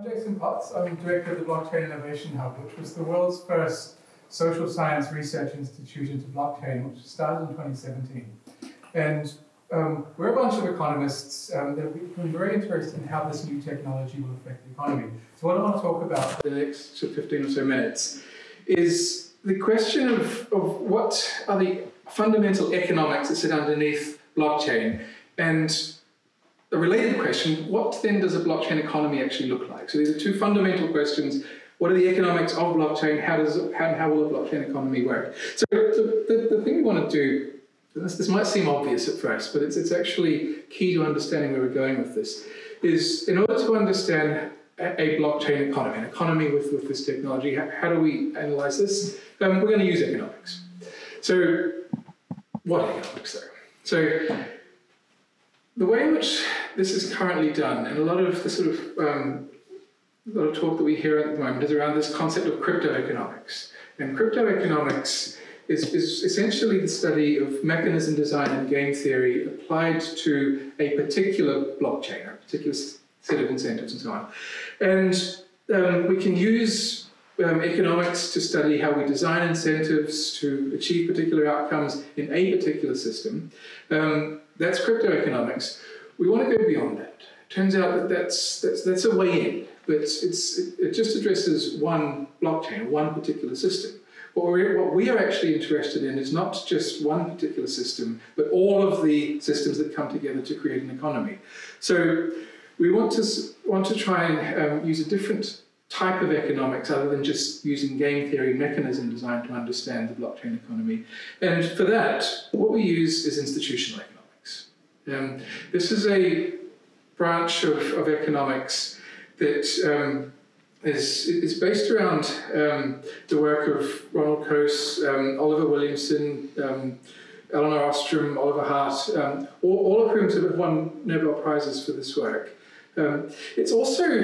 I'm Jason Potts. I'm director of the Blockchain Innovation Hub, which was the world's first social science research institute into blockchain, which started in 2017. And um, we're a bunch of economists um, that we've been very interested in how this new technology will affect the economy. So what I want to talk about in the next 15 or so minutes is the question of, of what are the fundamental economics that sit underneath blockchain and a related question, what then does a blockchain economy actually look like? So these are two fundamental questions. What are the economics of blockchain? How, does, how, how will a blockchain economy work? So the, the, the thing we want to do, this, this might seem obvious at first, but it's, it's actually key to understanding where we're going with this, is in order to understand a, blockchain economy, an economy with, with this technology, how, how do we analyze this? Um, we're going to use economics. So what economics though? So the way in which this is currently done, and a lot of the sort of um, a lot of talk that we hear at the moment is around this concept of crypto economics. And crypto economics is, is essentially the study of mechanism design and game theory applied to a particular blockchain, a particular set of incentives and so on. And um, we can use um, economics to study how we design incentives to achieve particular outcomes in a particular system. Um, that's crypto economics. We want to go beyond that. Turns out that that's, that's, that's a way in, but it's, it just addresses one blockchain, one particular system. What, we're, what we are actually interested in is not just one particular system, but all of the systems that come together to create an economy. So we want to, want to try and um, use a different type of economics other than just using game theory mechanism design to understand the blockchain economy. And for that, what we use is institutional economics. Um, this is a branch of, of economics that um, is, is based around um, the work of Ronald Coase, um, Oliver Williamson, um, Elinor Ostrom, Oliver Hart, um, all, all, of whom have won Nobel Prizes for this work. Um, it also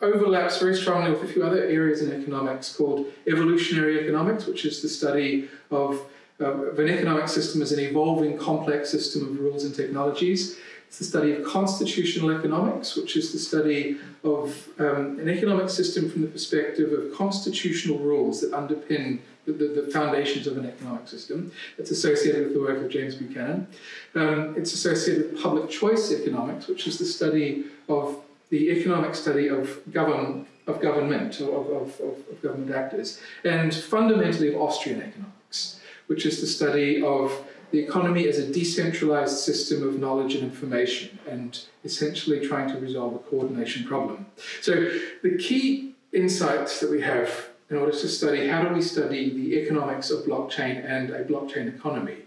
overlaps very strongly with a few other areas in economics called evolutionary economics, which is the study of, uh, an economic system is an evolving complex system of rules and technologies. It's the study of constitutional economics, which is the study of um, an economic system from the perspective of constitutional rules that underpin the, the, the, foundations of an economic system. It's associated with the work of James Buchanan. Um, it's associated with public choice economics, which is the study of the economic study of of government, of, of, of government actors, and fundamentally of Austrian economics, which is the study of the economy as a decentralized system of knowledge and information and essentially trying to resolve a coordination problem. So the key insights that we have in order to study how do we study the economics of blockchain and a blockchain economy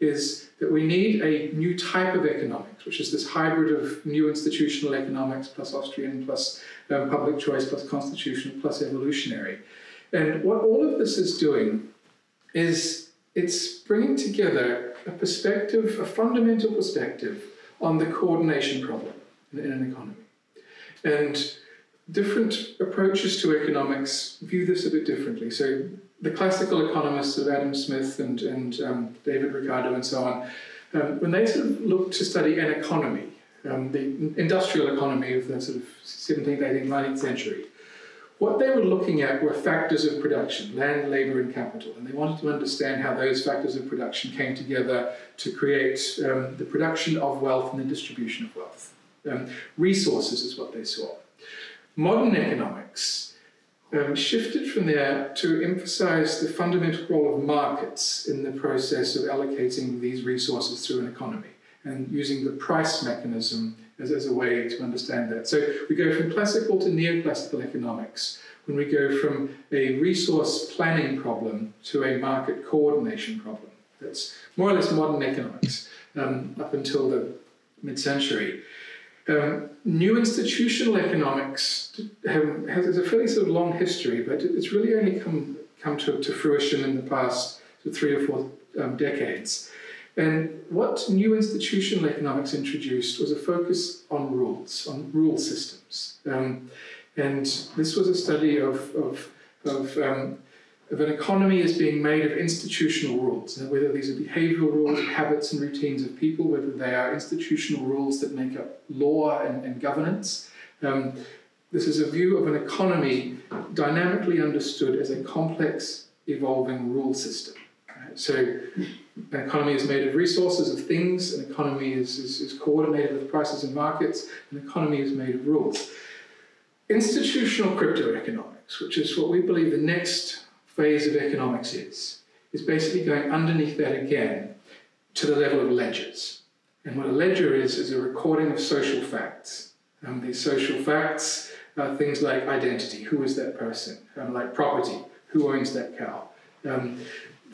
is that we need a new type of economics, which is this hybrid of new institutional economics plus Austrian plus um, public choice plus constitutional plus evolutionary. And what all of this is doing is it's bringing together a perspective, a fundamental perspective on the coordination problem in, an economy. And different approaches to economics view this a bit differently. So the classical economists of Adam Smith and, and um, David Ricardo and so on, um, when they sort of look to study an economy, um, the industrial economy of the sort of 17th, 18th, 19th century, what they were looking at were factors of production, land, labor, and capital, and they wanted to understand how those factors of production came together to create um, the production of wealth and the distribution of wealth. Um, resources is what they saw. Modern economics um, shifted from there to emphasize the fundamental role of markets in the process of allocating these resources through an economy and using the price mechanism as, as a way to understand that. So we go from classical to neoclassical economics when we go from a resource planning problem to a market coordination problem. That's more or less modern economics um, up until the mid-century. Um, new institutional economics have, has a fairly sort of long history, but it's really only come, come to, to fruition in the past three or four um, decades. And what new institutional economics introduced was a focus on rules, on rule systems. Um, and this was a study of, of, of um, of an economy as being made of institutional rules, whether these are behavioral rules, habits and routines of people, whether they are institutional rules that make up law and, and governance. Um, this is a view of an economy dynamically understood as a complex, evolving rule system. So an economy is made of resources, of things, an economy is, is, is coordinated with prices and markets, an economy is made of rules. Institutional crypto economics, which is what we believe the next phase of economics is, is basically going underneath that again to the level of ledgers. And what a ledger is, is a recording of social facts. Um, these social facts are things like identity, who is that person? Um, like property, who owns that cow? Um,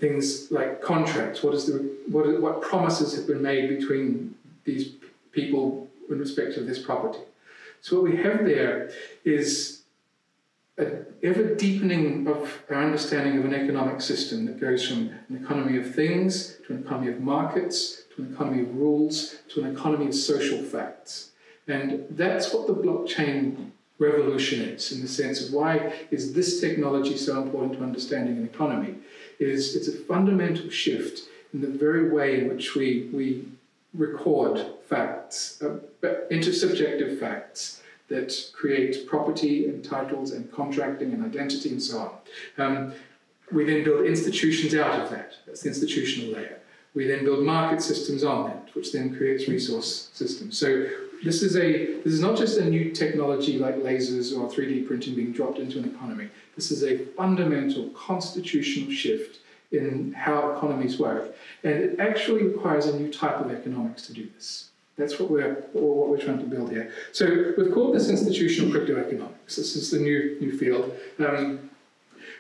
things like contracts, what, is the, what, what promises have been made between these people in respect of this property. So what we have there is an ever deepening of our understanding of an economic system that goes from an economy of things to an economy of markets to an economy of rules to an economy of social facts. And that's what the blockchain revolution is in the sense of why is this technology so important to understanding an economy is it's a fundamental shift in the very way in which we, we record facts, uh, intersubjective facts that create property and titles and contracting and identity and so on. Um, we then build institutions out of that. That's the institutional layer. We then build market systems on that, which then creates resource systems. So this is a this is not just a new technology like lasers or 3D printing being dropped into an economy. This is a fundamental constitutional shift in how economies work, and it actually requires a new type of economics to do this. That's what we're what we're trying to build here. So we've called this institutional crypto economics. This is the new new field. Um,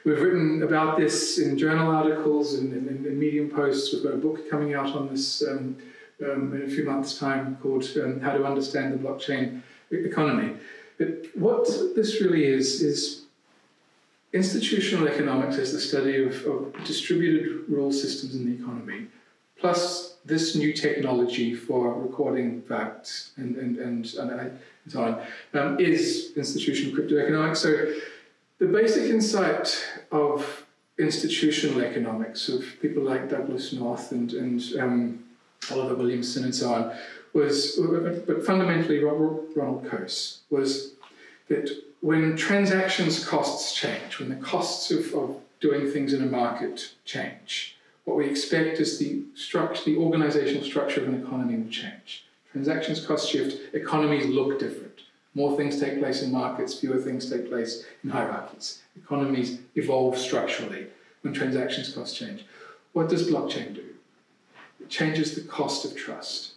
we've written about this in journal articles and, in Medium posts. We've got a book coming out on this. Um, um, in a few months' time called um, How to Understand the Blockchain Economy. But what this really is, is institutional economics is the study of, of distributed rule systems in the economy, plus this new technology for recording facts and, and, and, and, so on, um, is institutional crypto economics. So the basic insight of institutional economics of people like Douglass North and, and um, Oliver Williamson and so on, was, but fundamentally Ronald Coase, was that when transactions costs change, when the costs of, of doing things in a market change, what we expect is the structure, the organizational structure of an economy will change. Transactions cost shift, economies look different. More things take place in markets, fewer things take place in hierarchies. Economies evolve structurally when transactions costs change. What does blockchain do? Changes the cost of trust.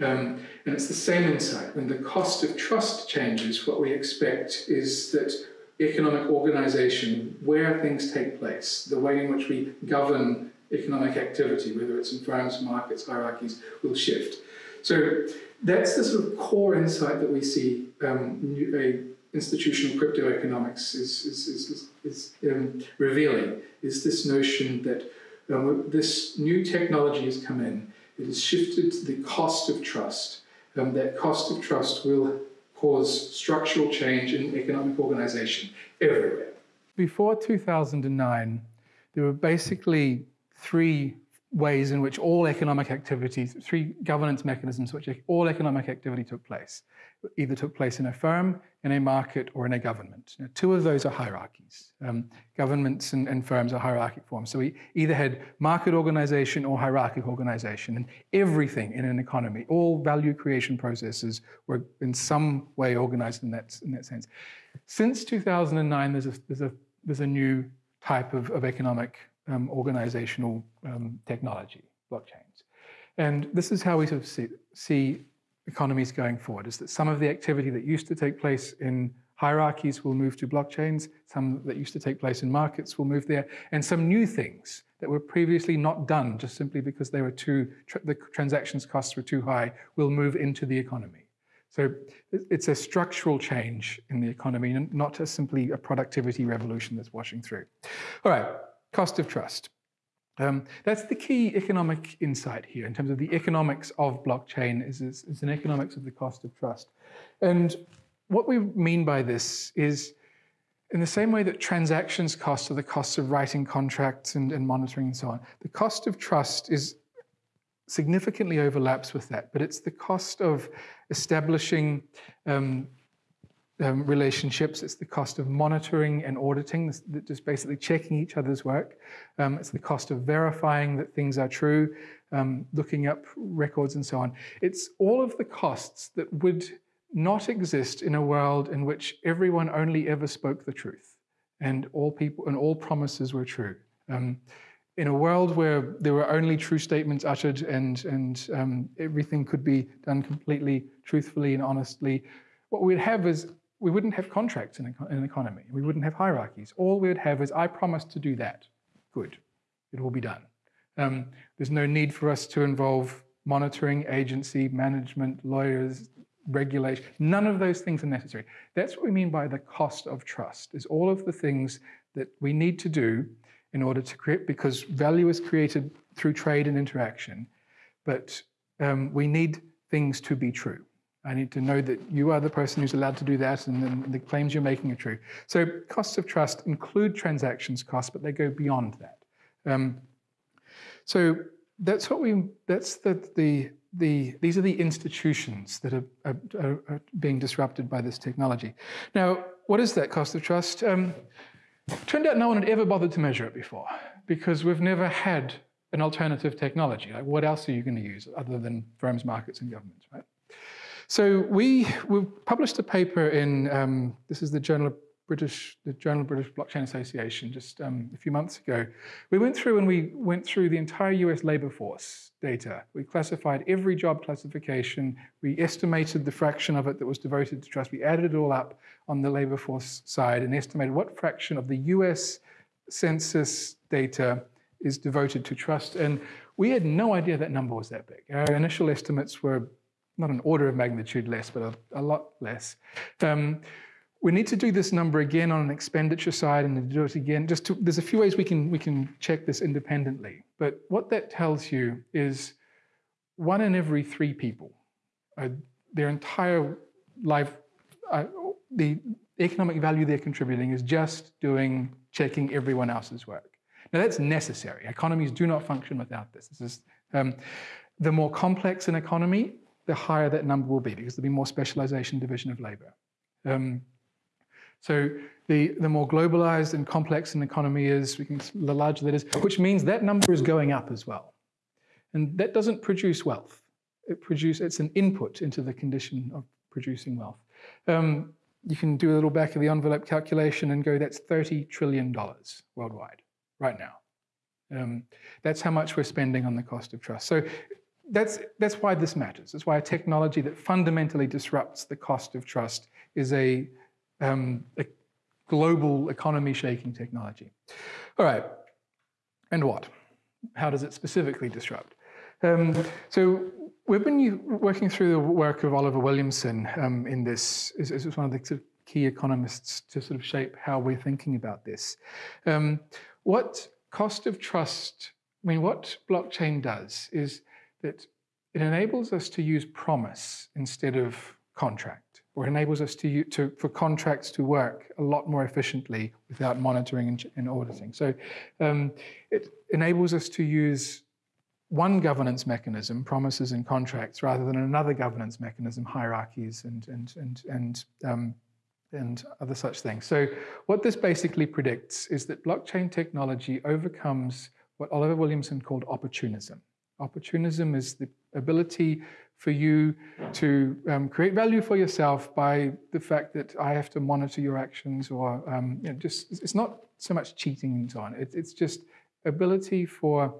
Um, and it's the same insight. When the cost of trust changes, what we expect is that economic organization, where things take place, the way in which we govern economic activity, whether it's in firms, markets, hierarchies, will shift. So that's the sort of core insight that we see um, new, a institutional crypto economics is, is, is, is um, revealing, is this notion that um, this new technology has come in. It has shifted the cost of trust. Um, that cost of trust will cause structural change in economic organization everywhere. Before 2009, there were basically three ways in which all economic activities, three governance mechanisms which all economic activity took place either took place in a firm, in a market, or in a government. Now, two of those are hierarchies. Um, governments and, and, firms are hierarchic forms. So we either had market organization or hierarchical organization, and everything in an economy, all value creation processes were in some way organized in that, in that sense. Since 2009, there's a, there's a, there's a new type of, of economic um, organizational um, technology, blockchains. And this is how we sort of see, see economies going forward is that some of the activity that used to take place in hierarchies will move to blockchains, some that used to take place in markets will move there, and some new things that were previously not done just simply because they were too, the transactions costs were too high, will move into the economy. So it's a structural change in the economy, and not just simply a productivity revolution that's washing through. All right, cost of trust. Um, that's the key economic insight here in terms of the economics of blockchain is, is, is, an economics of the cost of trust. And what we mean by this is in the same way that transactions costs are the costs of writing contracts and, and monitoring and so on, the cost of trust is significantly overlaps with that, but it's the cost of establishing um, um, relationships. It's the cost of monitoring and auditing, just basically checking each other's work. Um, it's the cost of verifying that things are true, um, looking up records and so on. It's all of the costs that would not exist in a world in which everyone only ever spoke the truth and all people and all promises were true. Um, in a world where there were only true statements uttered and, and um, everything could be done completely truthfully and honestly, what we'd have is we wouldn't have contracts in, an economy. We wouldn't have hierarchies. All we would have is, I promise to do that. Good. It will be done. Um, there's no need for us to involve monitoring, agency, management, lawyers, regulation. None of those things are necessary. That's what we mean by the cost of trust, is all of the things that we need to do in order to create, because value is created through trade and interaction, but um, we need things to be true. I need to know that you are the person who's allowed to do that and then the claims you're making are true. So costs of trust include transactions costs, but they go beyond that. Um, so that's what we, that's the, the, the, these are the institutions that are, are, are, being disrupted by this technology. Now, what is that cost of trust? Um, turned out no one had ever bothered to measure it before because we've never had an alternative technology. Like what else are you going to use other than firms, markets, and governments, right? So we, we published a paper in, um, this is the Journal of British, the Journal of British Blockchain Association just um, a few months ago. We went through and we went through the entire US labor force data. We classified every job classification. We estimated the fraction of it that was devoted to trust. We added it all up on the labor force side and estimated what fraction of the US census data is devoted to trust. And we had no idea that number was that big. Our initial estimates were not an order of magnitude less, but a, a lot less. Um, we need to do this number again on an expenditure side and do it again. Just to, there's a few ways we can we can check this independently. But what that tells you is one in every three people, uh, their entire life, uh, the economic value they're contributing is just doing checking everyone else's work. Now that's necessary. Economies do not function without this. This is um, the more complex an economy, the higher that number will be because there'll be more specialization division of labor. Um, so the, the more globalized and complex an economy is, can, the larger that is, which means that number is going up as well. And that doesn't produce wealth. It produce, it's an input into the condition of producing wealth. Um, you can do a little back of the envelope calculation and go, that's $30 trillion worldwide right now. Um, that's how much we're spending on the cost of trust. So that's, that's why this matters. That's why a technology that fundamentally disrupts the cost of trust is a um, a global economy shaking technology. All right, and what? How does it specifically disrupt? Um, so we've been working through the work of Oliver Williamson um, in this, is, one of the sort of key economists to sort of shape how we're thinking about this. Um, what cost of trust, I mean, what blockchain does is that it enables us to use promise instead of contract or enables us to, to, for contracts to work a lot more efficiently without monitoring and, and auditing. So um, it enables us to use one governance mechanism, promises and contracts, rather than another governance mechanism, hierarchies and, and, and, and, um, and other such things. So what this basically predicts is that blockchain technology overcomes what Oliver Williamson called opportunism. Opportunism is the ability for you to um, create value for yourself by the fact that I have to monitor your actions or um, you know, just, it's not so much cheating and so on. It, it's just ability for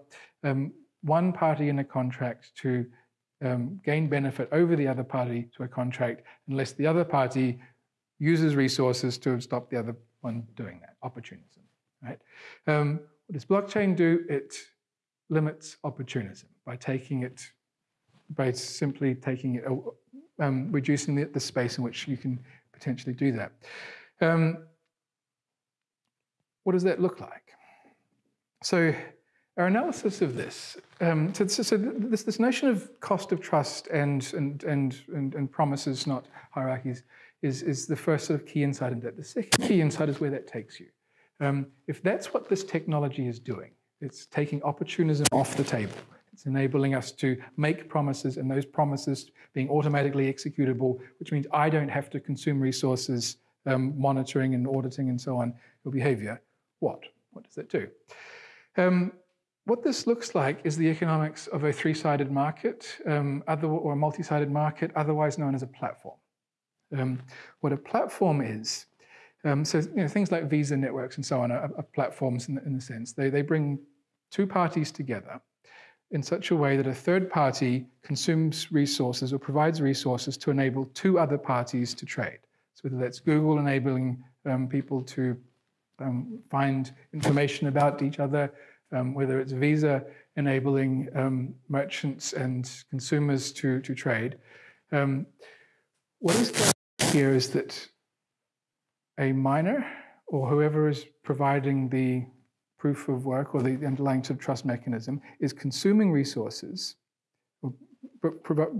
um, one party in a contract to um, gain benefit over the other party to a contract unless the other party uses resources to stop the other one doing that, opportunism, right? Um, what does blockchain do? It limits opportunism by taking it by simply taking it, um, reducing the, the, space in which you can potentially do that. Um, what does that look like? So our analysis of this, um, so, so, this, this notion of cost of trust and, and, and, and, and promises, not hierarchies, is, is the first sort of key insight into that. The second key insight is where that takes you. Um, if that's what this technology is doing, it's taking opportunism off the table It's enabling us to make promises and those promises being automatically executable, which means I don't have to consume resources um, monitoring and auditing and so on your behavior. What? What does that do? Um, what this looks like is the economics of a three-sided market um, other, or a multi-sided market, otherwise known as a platform. Um, what a platform is, um, so you know, things like Visa networks and so on are, are platforms in in the sense. They, they bring two parties together in such a way that a third party consumes resources or provides resources to enable two other parties to trade. So whether that's Google enabling um, people to um, find information about each other, um, whether it's Visa enabling um, merchants and consumers to, to trade. Um, what is here is that a miner or whoever is providing the proof of work or the underlying sort of trust mechanism is consuming resources,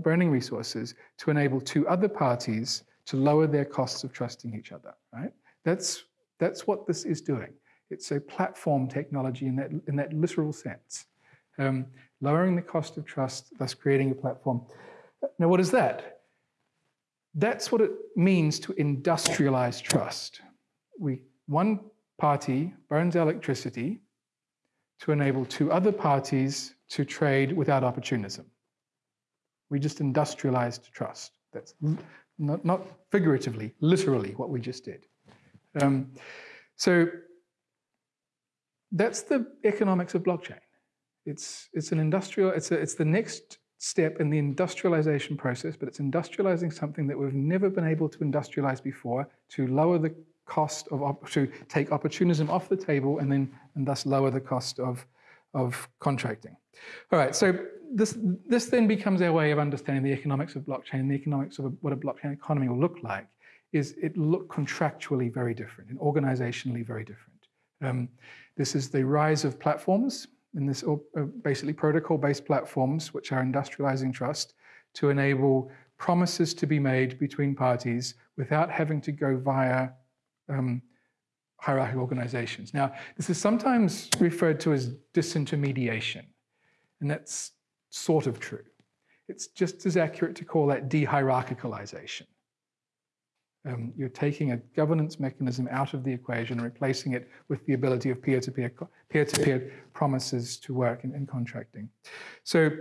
burning resources to enable two other parties to lower their costs of trusting each other, right? That's, that's what this is doing. It's a platform technology in that, in that literal sense. Um, lowering the cost of trust, thus creating a platform. Now, what is that? That's what it means to industrialize trust. We, one party burns electricity to enable two other parties to trade without opportunism. We just industrialized trust. That's not, not figuratively, literally what we just did. Um, so that's the economics of blockchain. It's, it's an industrial, it's, a, it's the next step in the industrialization process, but it's industrializing something that we've never been able to industrialize before to lower the cost of, to take opportunism off the table and then, and thus lower the cost of, of contracting. All right, so this, this then becomes our way of understanding the economics of blockchain, the economics of what a blockchain economy will look like, is it look contractually very different and organizationally very different. Um, this is the rise of platforms, and this uh, basically protocol-based platforms, which are industrializing trust, to enable promises to be made between parties without having to go via um, hierarchical organizations. Now, this is sometimes referred to as disintermediation, and that's sort of true. It's just as accurate to call that de-hierarchicalization. Um, you're taking a governance mechanism out of the equation and replacing it with the ability of peer-to-peer peer-to-peer promises to work in, in, contracting. So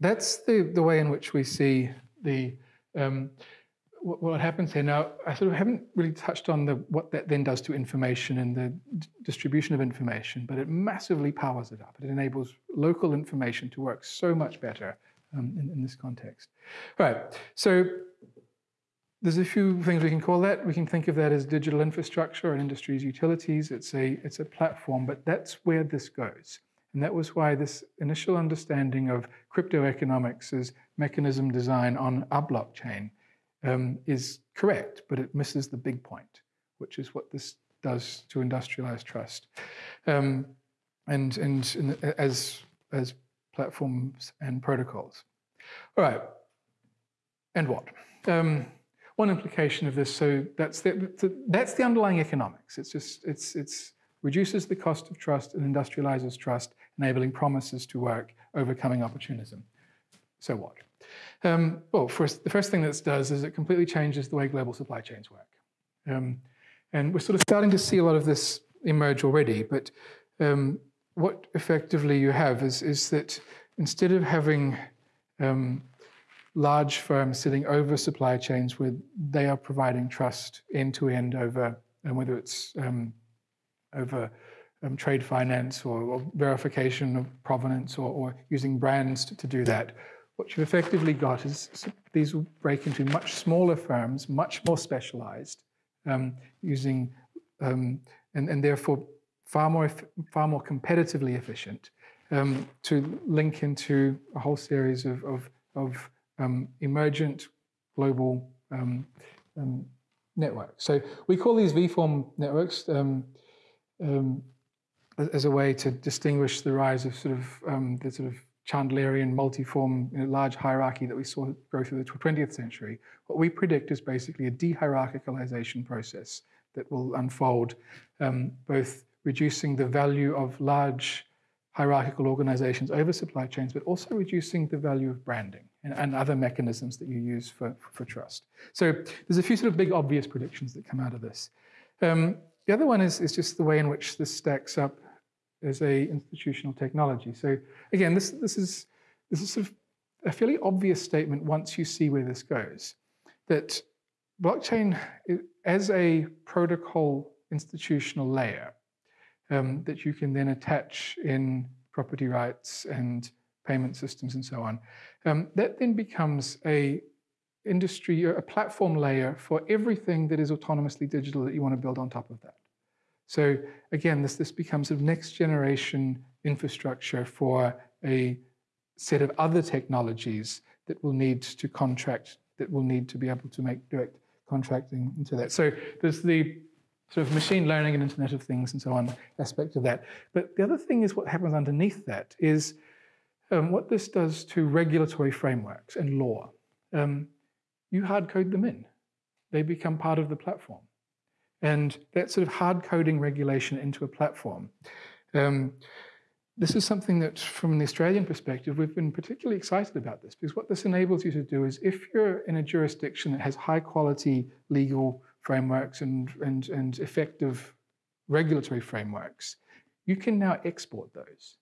that's the, the way in which we see the um, what, happens here. Now, I sort of haven't really touched on the, what that then does to information and the distribution of information, but it massively powers it up. It enables local information to work so much better um, in, in this context. All right, so there's a few things we can call that. We can think of that as digital infrastructure and industry's utilities. It's a, it's a platform, but that's where this goes. And that was why this initial understanding of crypto economics as mechanism design on a blockchain um, is correct, but it misses the big point, which is what this does to industrialize trust. Um, and and as, as platforms and protocols. All right, and what? Um, one implication of this, so that's the, that's the underlying economics. It's just, it's, it's reduces the cost of trust and industrializes trust, enabling promises to work, overcoming opportunism. So what? Um, well, first, the first thing this does is it completely changes the way global supply chains work. Um, and we're sort of starting to see a lot of this emerge already, but um, what effectively you have is, is that instead of having um, large firms sitting over supply chains where they are providing trust end to end over, and whether it's um, over um, trade finance or, or, verification of provenance or, or using brands to, to, do that. What you've effectively got is these will break into much smaller firms, much more specialized, um, using um, and, and therefore far more far more competitively efficient um, to link into a whole series of, of, of um, emergent global um, um, networks. So we call these V-form networks as a way to distinguish the rise of sort of the sort of Chandlerian multiform you know, large hierarchy that we saw go through the 20th century. What we predict is basically a de-hierarchicalization process that will unfold, both reducing the value of large hierarchical organizations over supply chains, but also reducing the value of branding and, and other mechanisms that you use for, for trust. So there's a few sort of big obvious predictions that come out of this. Um, the other one is, is just the way in which this stacks up as a institutional technology. So again, this, this, is, this is sort of a fairly obvious statement once you see where this goes, that blockchain as a protocol institutional layer um, that you can then attach in property rights and payment systems and so on. Um, that then becomes a industry, a platform layer for everything that is autonomously digital that you want to build on top of that. So again, this, this becomes a next generation infrastructure for a set of other technologies that will need to contract, that will need to be able to make direct contracting into that. So there's the sort of machine learning and Internet of Things and so on aspect of that. But the other thing is what happens underneath that is um, what this does to regulatory frameworks and law. Um, you hard code them in. They become part of the platform. And that sort of hard coding regulation into a platform. Um, this is something that, from the Australian perspective, we've been particularly excited about this because what this enables you to do is if you're in a jurisdiction that has high quality legal frameworks and, and, and effective regulatory frameworks, you can now export those.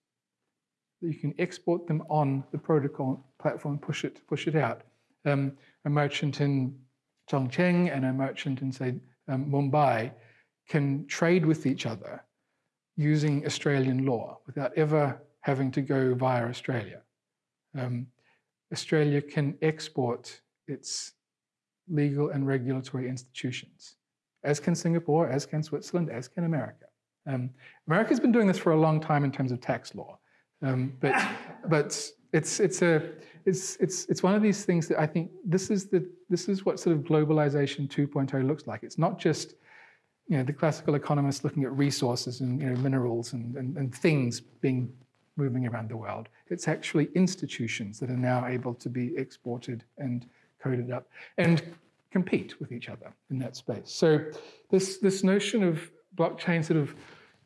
You can export them on the protocol platform, push it, push it out. Um, a merchant in Chongqing and a merchant in, say, um, Mumbai can trade with each other using Australian law without ever having to go via Australia. Um, Australia can export its legal and regulatory institutions, as can Singapore, as can Switzerland, as can America. Um, America's been doing this for a long time in terms of tax law, um, but but it's it's a it's it's it's one of these things that I think this is the this is what sort of globalization 2.0 looks like. It's not just you know the classical economists looking at resources and you know minerals and, and, and things being moving around the world. It's actually institutions that are now able to be exported and coded up and compete with each other in that space. So this, this notion of blockchain sort of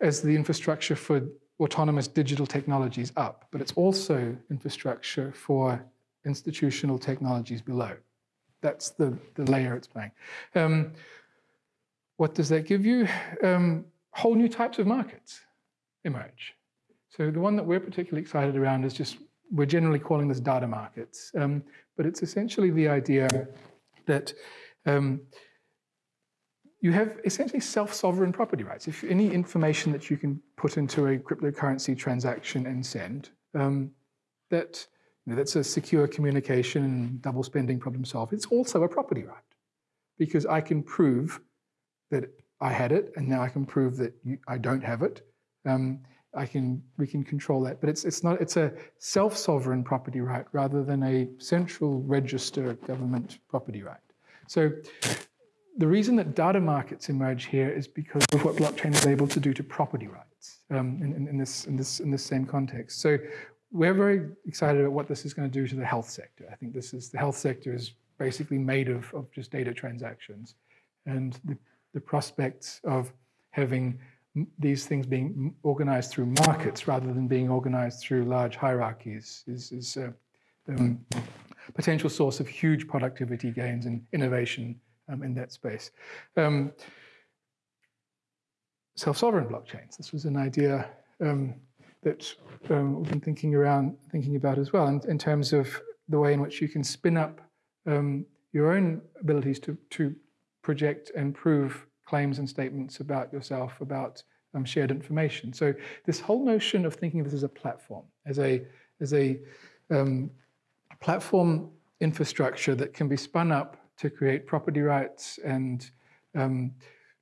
as the infrastructure for autonomous digital technologies up, but it's also infrastructure for institutional technologies below. That's the, the layer it's playing. Um, what does that give you? Um, whole new types of markets emerge. So the one that we're particularly excited around is just, we're generally calling this data markets. Um, but it's essentially the idea that um, you have essentially self-sovereign property rights. If any information that you can put into a cryptocurrency transaction and send, um, that you know, that's a secure communication and double spending problem solved. It's also a property right because I can prove that I had it, and now I can prove that you, I don't have it. Um, I can we can control that. But it's it's not it's a self-sovereign property right rather than a central register government property right. So the reason that data markets emerge here is because of what blockchain is able to do to property rights um, in, in, this in this in this same context. So we're very excited about what this is going to do to the health sector. I think this is the health sector is basically made of, of just data transactions, and the, the prospects of having these things being organized through markets rather than being organized through large hierarchies is, is a um, potential source of huge productivity gains and innovation um, in that space. Um, Self-sovereign blockchains. This was an idea um, that um, we've been thinking around, thinking about as well, in, in, terms of the way in which you can spin up um, your own abilities to, to project and prove claims and statements about yourself, about um, shared information. So this whole notion of thinking of this as a platform, as a, as a um, platform infrastructure that can be spun up to create property rights and um,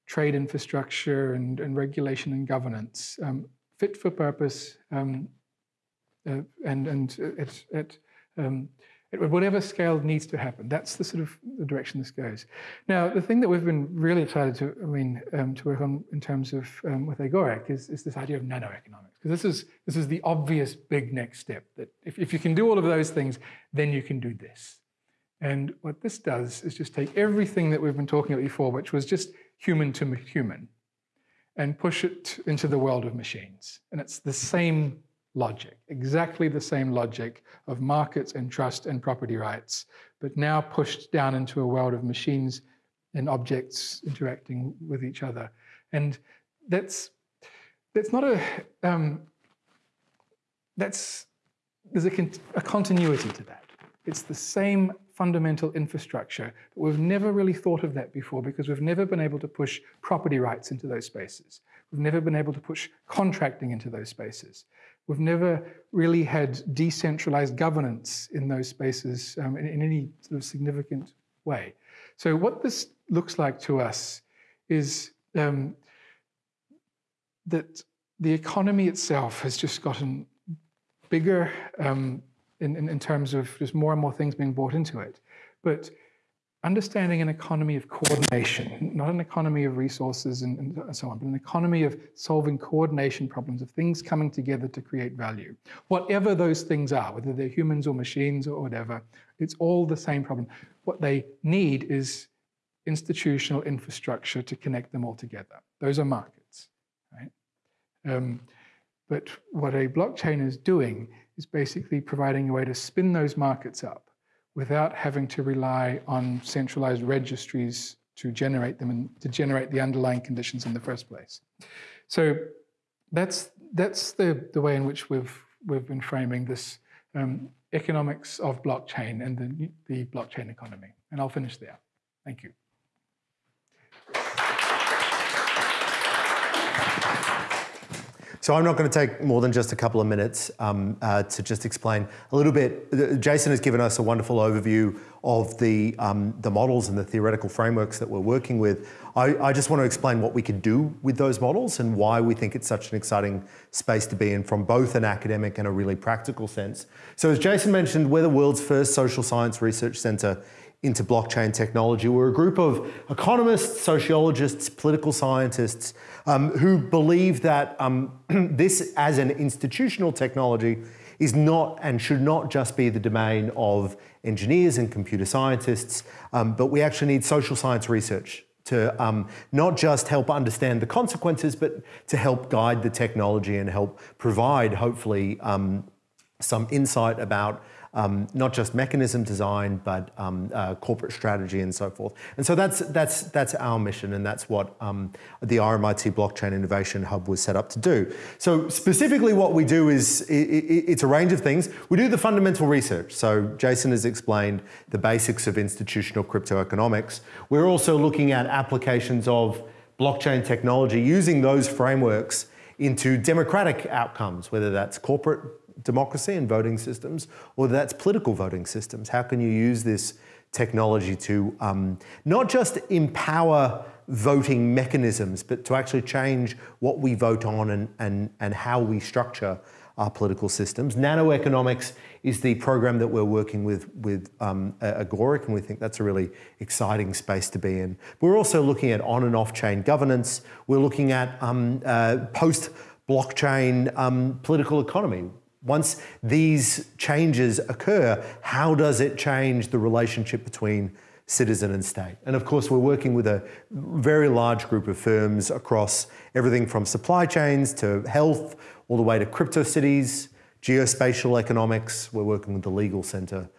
trade infrastructure and, and, regulation and governance, um, fit for purpose, um, uh, and, and it, it um, at whatever scale needs to happen. That's the sort of the direction this goes. Now, the thing that we've been really excited to, I mean, um, to work on in terms of um, with Agoric is, is this idea of nanoeconomics. Because this is, this is the obvious big next step, that if, if you can do all of those things, then you can do this. And what this does is just take everything that we've been talking about before, which was just human to human, and push it into the world of machines. And it's the same logic, exactly the same logic of markets and trust and property rights, but now pushed down into a world of machines and objects interacting with each other. And that's that's not a um, that's there's a, a continuity to that. It's the same fundamental infrastructure, but we've never really thought of that before because we've never been able to push property rights into those spaces. We've never been able to push contracting into those spaces. We've never really had decentralized governance in those spaces um, in, in any sort of significant way. So what this looks like to us is um, that the economy itself has just gotten bigger um, in, in, in, terms of just more and more things being brought into it. But understanding an economy of coordination, not an economy of resources and, and, so on, but an economy of solving coordination problems, of things coming together to create value. Whatever those things are, whether they're humans or machines or whatever, it's all the same problem. What they need is institutional infrastructure to connect them all together. Those are markets, right? Um, but what a blockchain is doing is basically providing a way to spin those markets up without having to rely on centralized registries to generate them and to generate the underlying conditions in the first place. So that's that's the, the way in which we've we've been framing this um, economics of blockchain and the, the blockchain economy. And I'll finish there. Thank you. So I'm not going to take more than just a couple of minutes um, uh, to just explain a little bit. Uh, Jason has given us a wonderful overview of the, um, the models and the theoretical frameworks that we're working with. I, I, just want to explain what we can do with those models and why we think it's such an exciting space to be in from both an academic and a really practical sense. So as Jason mentioned, we're the world's first social science research center into blockchain technology. We're a group of economists, sociologists, political scientists um, who believe that um, this as an institutional technology is not and should not just be the domain of engineers and computer scientists, um, but we actually need social science research to um, not just help understand the consequences, but to help guide the technology and help provide, hopefully, um, some insight about um, not just mechanism design, but um, uh, corporate strategy and so forth. And so that's, that's, that's our mission and that's what um, the RMIT Blockchain Innovation Hub was set up to do. So specifically what we do is, it, it, it's a range of things. We do the fundamental research. So Jason has explained the basics of institutional crypto economics. We're also looking at applications of blockchain technology using those frameworks into democratic outcomes, whether that's corporate democracy and voting systems, or that's political voting systems. How can you use this technology to um, not just empower voting mechanisms, but to actually change what we vote on and, and, and how we structure our political systems. Nanoeconomics is the program that we're working with with um, Agoric, and we think that's a really exciting space to be in. We're also looking at on and off chain governance. We're looking at um, uh, post blockchain um, political economy. Once these changes occur, how does it change the relationship between citizen and state? And of course, we're working with a very large group of firms across everything from supply chains to health, all the way to crypto cities, geospatial economics. We're working with the legal center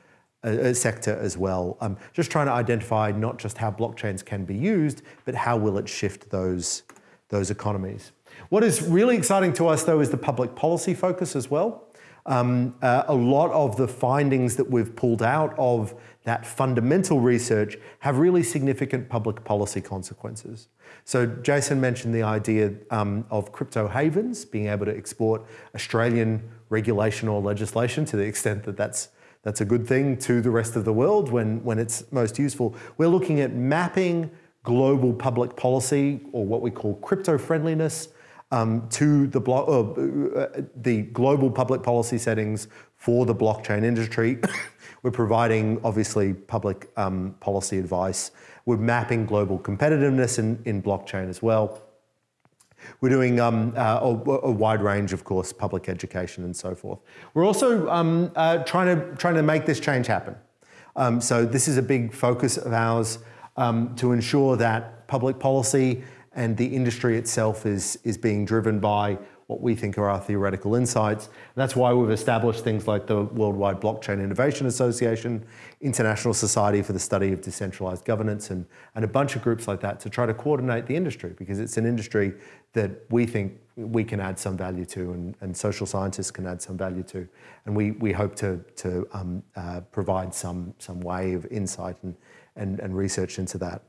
uh, uh, sector as well. Um, just trying to identify not just how blockchains can be used, but how will it shift those, those economies. What is really exciting to us though is the public policy focus as well. Um, uh, a lot of the findings that we've pulled out of that fundamental research have really significant public policy consequences. So Jason mentioned the idea um, of crypto havens, being able to export Australian regulation or legislation to the extent that that's that's a good thing to the rest of the world when, when it's most useful. We're looking at mapping global public policy or what we call crypto friendliness um, to the, uh, uh, the global public policy settings for the blockchain industry. We're providing, obviously, public um, policy advice. We're mapping global competitiveness in, in blockchain as well. We're doing um, uh, a, a, wide range, of course, public education and so forth. We're also um, uh, trying, to, trying to make this change happen. Um, so this is a big focus of ours um, to ensure that public policy and the industry itself is, is being driven by what we think are our theoretical insights. That's why we've established things like the Worldwide Blockchain Innovation Association, International Society for the Study of Decentralized Governance, and, and a bunch of groups like that to try to coordinate the industry because it's an industry that we think we can add some value to and, and social scientists can add some value to. And we, we hope to, to um, uh, provide some, some way of insight and, and, and research into that.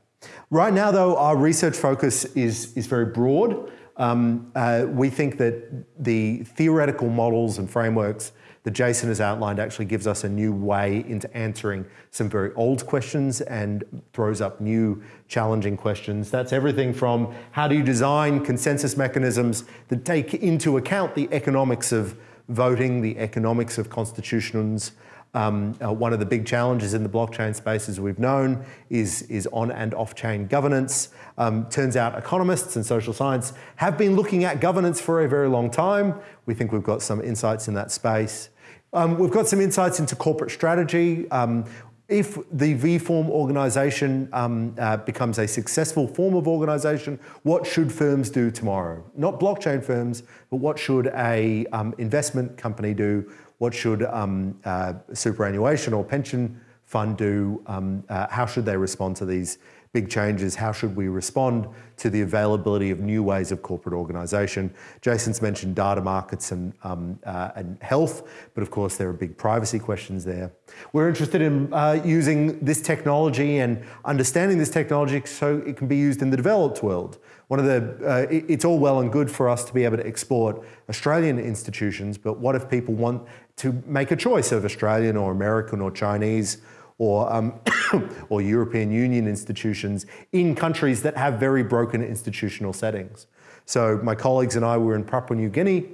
Right now, though, our research focus is, is very broad. Um, uh, we think that the theoretical models and frameworks that Jason has outlined actually gives us a new way into answering some very old questions and throws up new challenging questions. That's everything from how do you design consensus mechanisms that take into account the economics of voting, the economics of constitutions, um, uh, one of the big challenges in the blockchain space, as we've known, is, is on and off-chain governance. Um, turns out economists and social science have been looking at governance for a very long time. We think we've got some insights in that space. Um, we've got some insights into corporate strategy. Um, if the V-form organization um, uh, becomes a successful form of organization, what should firms do tomorrow? Not blockchain firms, but what should a um, investment company do? What should um, uh, superannuation or pension fund do? Um, uh, how should they respond to these big changes? How should we respond to the availability of new ways of corporate organisation? Jason's mentioned data markets and, um, uh, and health, but of course there are big privacy questions there. We're interested in uh, using this technology and understanding this technology so it can be used in the developed world. One of the, uh, it's all well and good for us to be able to export Australian institutions, but what if people want to make a choice of Australian or American or Chinese or, um, or European Union institutions in countries that have very broken institutional settings. So my colleagues and I were in Papua New Guinea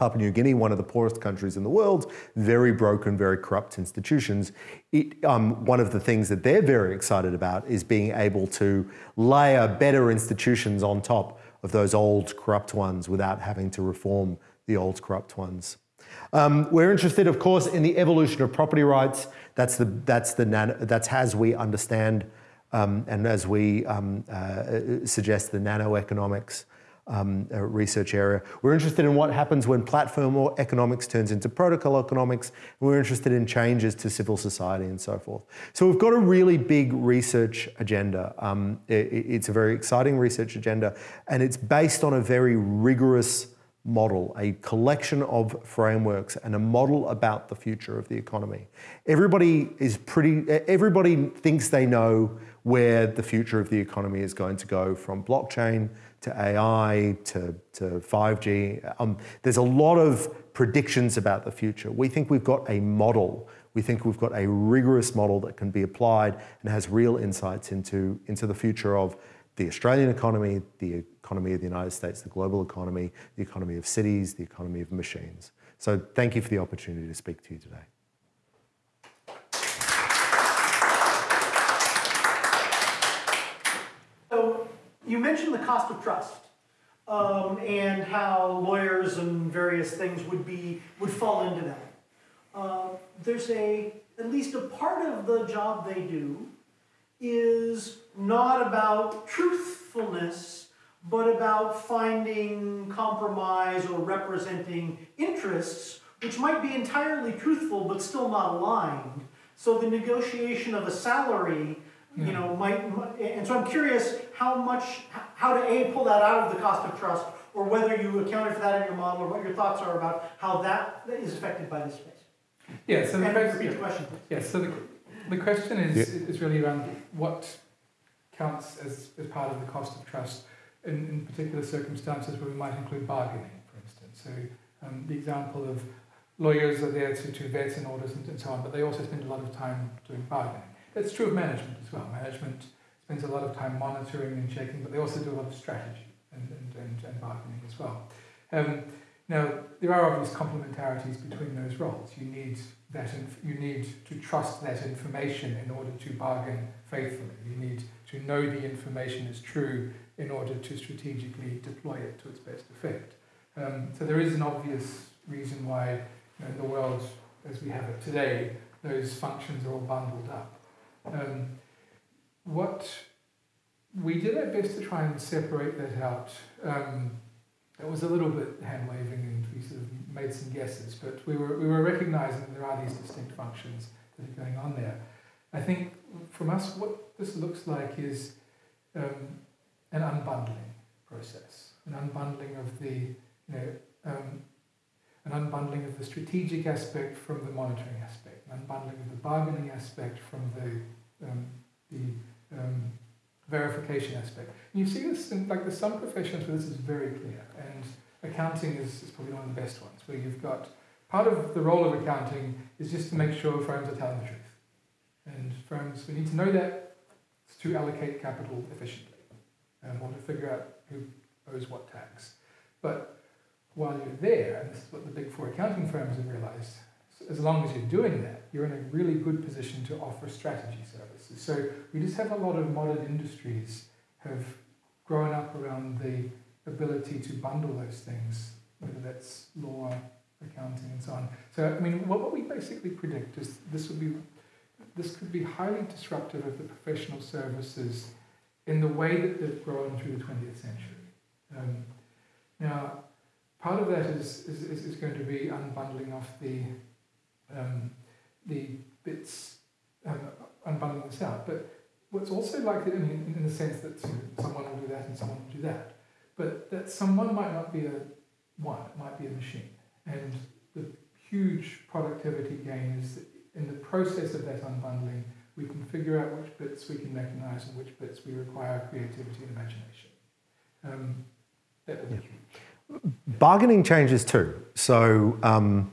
Papua New Guinea, one of the poorest countries in the world, very broken, very corrupt institutions. It, um, one of the things that they're very excited about is being able to layer better institutions on top of those old corrupt ones without having to reform the old corrupt ones. Um, we're interested, of course, in the evolution of property rights. That's the that's the that's as we understand um, and as we um, uh, suggest the nanoeconomics um, uh, research area. We're interested in what happens when platform or economics turns into protocol economics. we're interested in changes to civil society and so forth. So we've got a really big research agenda. Um, it, it's a very exciting research agenda, and it's based on a very rigorous model, a collection of frameworks and a model about the future of the economy. Everybody is pretty, everybody thinks they know where the future of the economy is going to go from blockchain to AI to, to 5G. Um, there's a lot of predictions about the future. We think we've got a model. We think we've got a rigorous model that can be applied and has real insights into, into the future of the Australian economy, the economy of the United States, the global economy, the economy of cities, the economy of machines. So thank you for the opportunity to speak to you today. So you mentioned the cost of trust um, and how lawyers and various things would be would fall into that. Uh, there's a at least a part of the job they do is not about truthfulness, but about finding compromise or representing interests which might be entirely truthful but still not aligned. So the negotiation of a salary, you hmm. know, might, and so I'm curious how much, how to A, pull that out of the cost of trust, or whether you accounted for that in your model, or what your thoughts are about how that is affected by this space. Yeah, so the and question, question. Yeah, so the, the question is, yeah. is really around what counts as, as part of the cost of trust in, in particular circumstances where we might include bargaining, for instance. So um, the example of lawyers are there to, to vet in orders and, and so on, but they also spend a lot of time doing bargaining. That's true of management as well. Management spends a lot of time monitoring and checking, but they also do a lot of strategy and, and, and, and bargaining as well. Um, now, there are obvious complementarities between those roles. You need that you need to trust that information in order to bargain faithfully. You need to know the information is true in order to strategically deploy it to its best effect. Um, so there is an obvious reason why you know, in the world as we have it today, those functions are all bundled up. Um, what we did our best to try and separate that out. Um, It was a little bit hand waving and we sort of made some guesses, but we were, we were recognizing there are these distinct functions that are going on there. I think from us, what this looks like is um, an unbundling process, an unbundling of the, you know, um, an unbundling of the strategic aspect from the monitoring aspect, an unbundling of the bargaining aspect from the, um, the um, verification aspect. And you see this in, like there's some professions where this is very clear, and accounting is, is probably one of the best ones, where you've got part of the role of accounting is just to make sure firms are telling the truth. And firms, we need to know that to allocate capital efficiently and want to figure out who owes what tax. But while you're there, and this is what the big four accounting firms have realized, as long as you're doing that, you're in a really good position to offer strategy services. So we just have a lot of modern industries have grown up around the ability to bundle those things, whether that's law, accounting, and so on. So I mean, what, what we basically predict is this would be this could be highly disruptive of the professional services in the way that they've grown through the 20th century. Um, now, part of that is, is, is going to be unbundling off the, um, the bits, um, unbundling this out. But what's also likely, I mean, in the sense that someone will do that and someone will do that, but that someone might not be a one, it might be a machine. And the huge productivity gain is in the process of that unbundling, we can figure out which bits we can mechanize and which bits we require creativity and imagination. Um, be. Bargaining changes too. So um,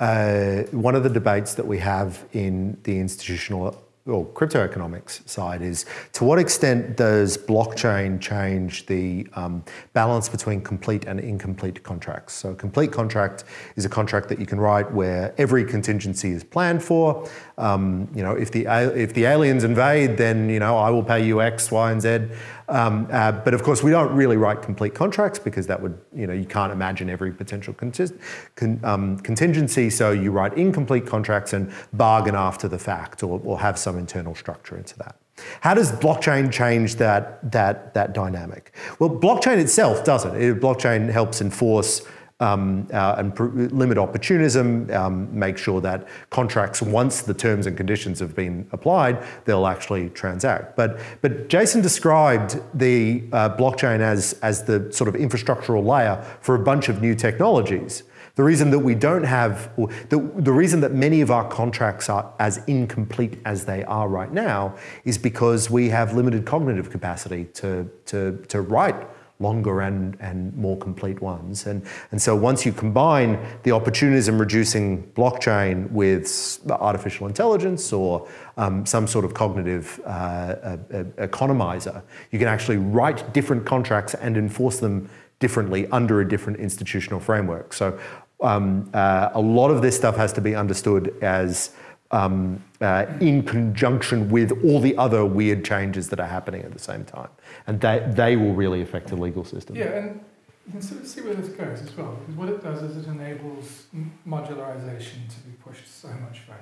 uh, one of the debates that we have in the institutional or crypto economics side is to what extent does blockchain change the um, balance between complete and incomplete contracts? So a complete contract is a contract that you can write where every contingency is planned for. Um, you know, if the if the aliens invade, then you know I will pay you X, Y, and Z. Um, uh, but of course, we don't really write complete contracts because that would, you know, you can't imagine every potential con um, contingency. So you write incomplete contracts and bargain after the fact or, or have some internal structure into that. How does blockchain change that, that, that dynamic? Well, blockchain itself doesn't. It, blockchain helps enforce um, uh, and limit opportunism, um, make sure that contracts, once the terms and conditions have been applied, they'll actually transact. But, but Jason described the uh, blockchain as, as the sort of infrastructural layer for a bunch of new technologies. The reason that we don't have, the, the reason that many of our contracts are as incomplete as they are right now is because we have limited cognitive capacity to, to, to write longer and, and more complete ones. And, and so once you combine the opportunism reducing blockchain with artificial intelligence or um, some sort of cognitive uh, uh, economizer, you can actually write different contracts and enforce them differently under a different institutional framework. So um, uh, a lot of this stuff has to be understood as um, uh, in conjunction with all the other weird changes that are happening at the same time. And they, they will really affect the legal system. Yeah, and you can sort of see where this goes as well, because what it does is it enables modularization to be pushed so much further.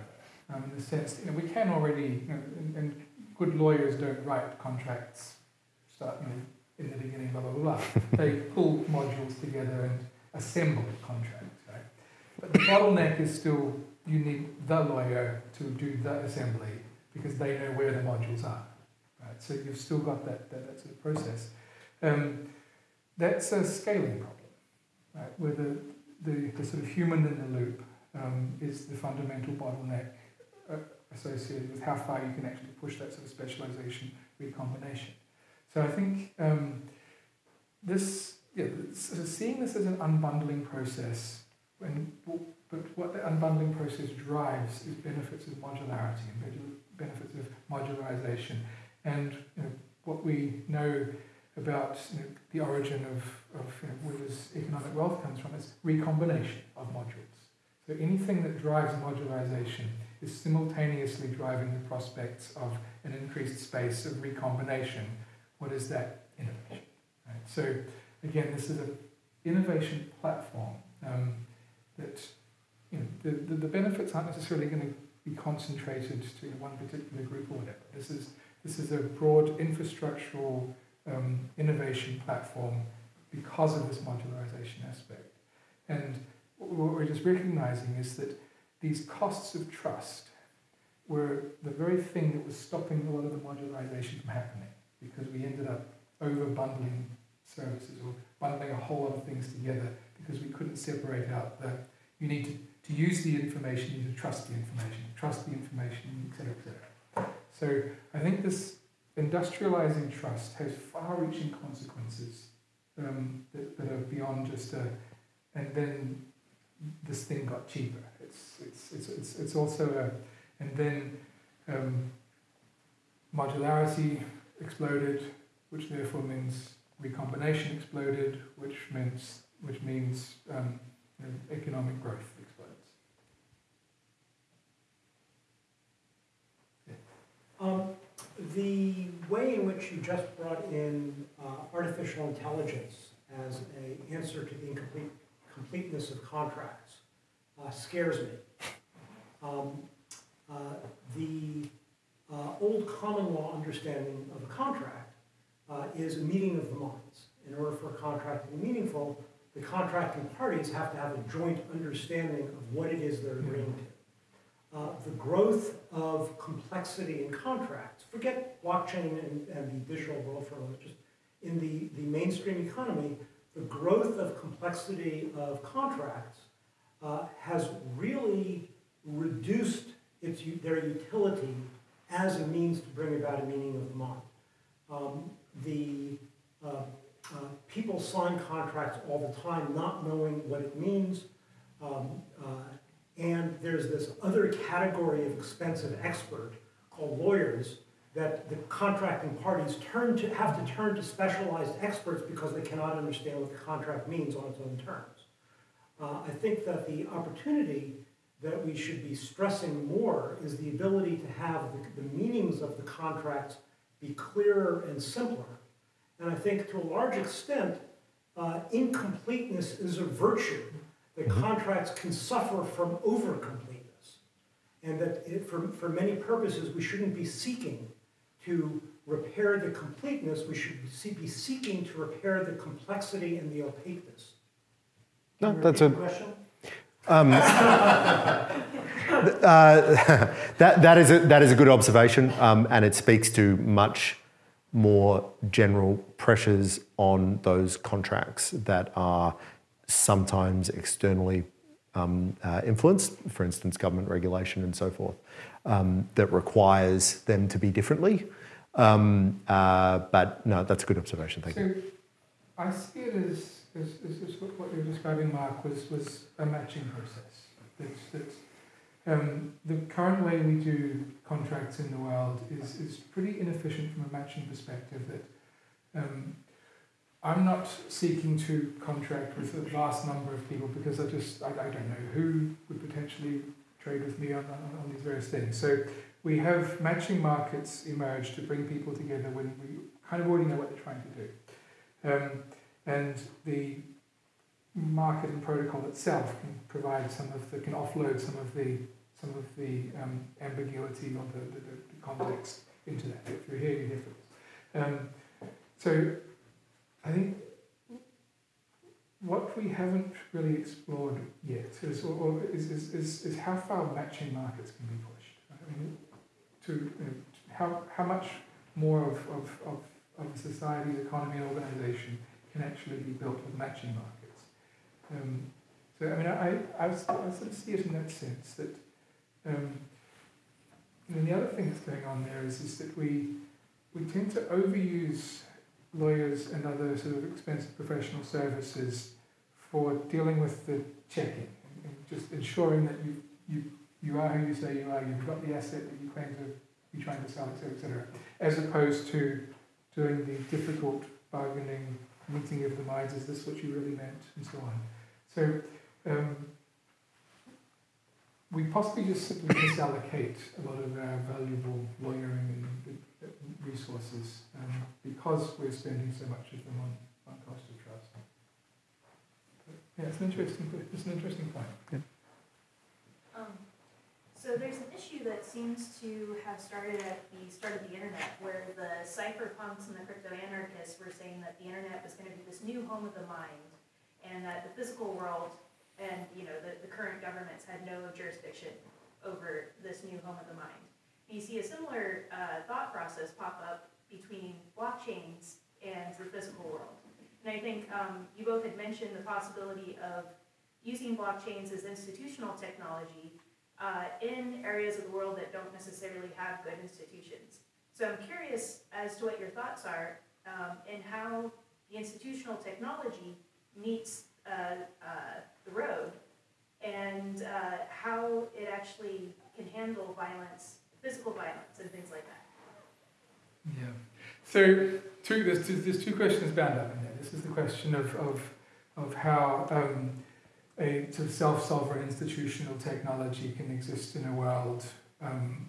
Um, in the sense, you know, we can already, you know, and, and good lawyers don't write contracts, start, you know, in the beginning, blah, blah, blah, blah. they pull modules together and assemble contracts, right? But the bottleneck is still you need the lawyer to do the assembly because they know where the modules are. Right? So you've still got that, that, that sort of process. Um, that's a scaling problem, right? where the, the, the sort of human in the loop um, is the fundamental bottleneck uh, associated with how far you can actually push that sort of specialization recombination. So I think um, this, yeah, seeing this as an unbundling process, when but what the unbundling process drives is benefits of modularity and benefits of modularization. And you know, what we know about you know, the origin of, of you know, where this economic wealth comes from is recombination of modules. So anything that drives modularization is simultaneously driving the prospects of an increased space of recombination. What is that? Innovation. Right? So again, this is an innovation platform um, that you know, the, the, the benefits aren't necessarily going to be concentrated to one particular group or whatever. This is, this is a broad infrastructural um, innovation platform because of this modularization aspect. And what we're just recognizing is that these costs of trust were the very thing that was stopping a lot of the modularization from happening because we ended up over bundling services or bundling a whole lot of things together because we couldn't separate out the you need to, to use the information, you trust the information, trust the information, et cetera, et cetera. So I think this industrializing trust has far-reaching consequences um, that, that are beyond just a, and then this thing got cheaper. It's, it's, it's, it's, it's also a, and then um, modularity exploded, which therefore means recombination exploded, which means, which means um, economic growth Um, the way in which you just brought in uh, artificial intelligence as an answer to the incomplete completeness of contracts uh, scares me. Um, uh, the uh, old common law understanding of a contract uh, is a meeting of the minds. In order for a contract to be meaningful, the contracting parties have to have a joint understanding of what it is they're agreeing to. Uh, the growth of complexity in contracts, forget blockchain and, and the digital world for a moment, just in the, the mainstream economy, the growth of complexity of contracts uh, has really reduced its, their utility as a means to bring about a meaning of the mind. Um, the uh, uh, people sign contracts all the time not knowing what it means. Um, uh, there's this other category of expensive expert called lawyers that the contracting parties turn to, have to turn to specialized experts because they cannot understand what the contract means on its own terms. Uh, I think that the opportunity that we should be stressing more is the ability to have the, the meanings of the contracts be clearer and simpler. And I think to a large extent, uh, incompleteness is a virtue that Mm-hmm. contracts can suffer from overcompleteness. And that it, for, for many purposes, we shouldn't be seeking to repair the completeness, we should be seeking to repair the complexity and the opaqueness. No, that's a- Question? Uh, that, that, is a, that is a good observation, um, and it speaks to much more general pressures on those contracts that are sometimes externally um, uh, influenced, for instance, government regulation and so forth, um, that requires them to be differently. Um, uh, but no, that's a good observation. Thank you. I see it as, as, as, as what what you were describing, Mark, was, was a matching process. That's, that's, um, the current way we do contracts in the world is, is pretty inefficient from a matching perspective. That um, I'm not seeking to contract with a vast number of people because I just I, I don't know who would potentially trade with me on, on, on these various things. So we have matching markets emerge to bring people together when we kind of already know what they're trying to do. Um, and the market and protocol itself can provide some of the, can offload some of the, some of the um, ambiguity or the, the, the context into that. If you're here, you're here. Um, so I think what we haven't really explored yet is, or, or is, is, is, is how far matching markets can be pushed. I mean, to you know, how, how much more of, of, of, of society's economy and organisation can actually be built with matching markets. Um, so, I mean, I, I, I sort of see it in that sense that, um, and then the other thing that's going on there is, is that we, we tend to overuse lawyers and other sort of expensive professional services for dealing with the checking and, just ensuring that you, you, you are who you say you are, you've got the asset that you claim to be trying to sell, etc., cetera, et cetera, as opposed to doing the difficult bargaining meeting of the minds, is this what you really meant, and so on. So um, we possibly just simply misallocate a lot of our valuable lawyering and resources um, because we're spending so much of them on, on cost of trust. But, yeah, it's an interesting, it's an interesting point. Um, so there's an issue that seems to have started at the start of the internet, where the cypherpunks and the crypto anarchists were saying that the internet was going to be this new home of the mind, and that the physical world and you know the, the current governments had no jurisdiction over this new home of the mind. You see a similar uh, thought process pop up between blockchains and the physical world. And I think um, you both had mentioned the possibility of using blockchains as institutional technology uh, in areas of the world that don't necessarily have good institutions. So I'm curious as to what your thoughts are um, and how the institutional technology meets uh, uh, the road and uh, how it actually can handle violence, physical violence, and things like that. Yeah. So two, there's, two, there's two questions bound up in there. This is the question of, of, of how um, a sort of self-sovereign institutional technology can exist in a world um,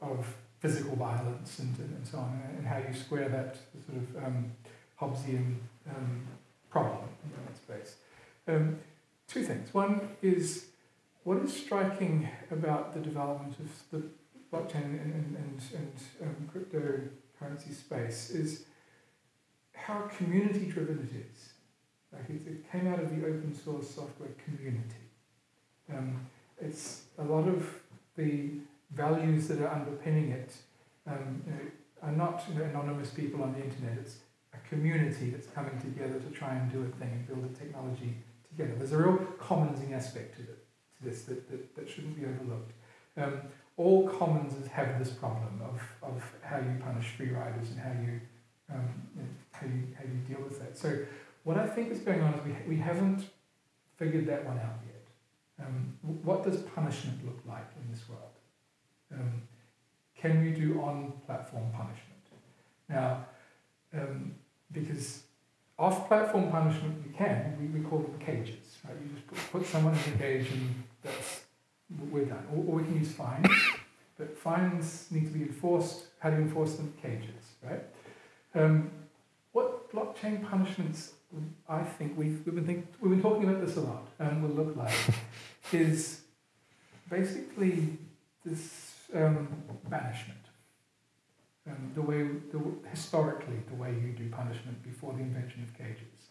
of physical violence and, and, so on, and how you square that sort of um, Hobbesian um, problem in that space. Um, two things. One is what is striking about the development of the blockchain and, and, and, and um, cryptocurrency space is how community driven it is. Like it, it, came out of the open source software community. Um, it's a lot of the values that are underpinning it um, you know, are not you know, anonymous people on the internet. It's a community that's coming together to try and do a thing and build a technology together. There's a real commonsing aspect to, it, to this that, that, that shouldn't be overlooked. Um, all commons have this problem of, of how you punish free riders and how you, um, how you how you deal with that. So what I think is going on is we, we haven't figured that one out yet. Um, what does punishment look like in this world? Um, can you do on-platform punishment? Now, um, because off-platform punishment we can, we, we call them cages. Right? You just put, put someone in a cage and that's, we're done. Or, or we can use fines, but fines need to be enforced. How do you enforce them? Cages, right? Um, what blockchain punishments, I think we've, we've, been think, we've been talking about this a lot, and will look like, is basically this um, banishment. Um, the way, the, historically, the way you do punishment before the invention of cages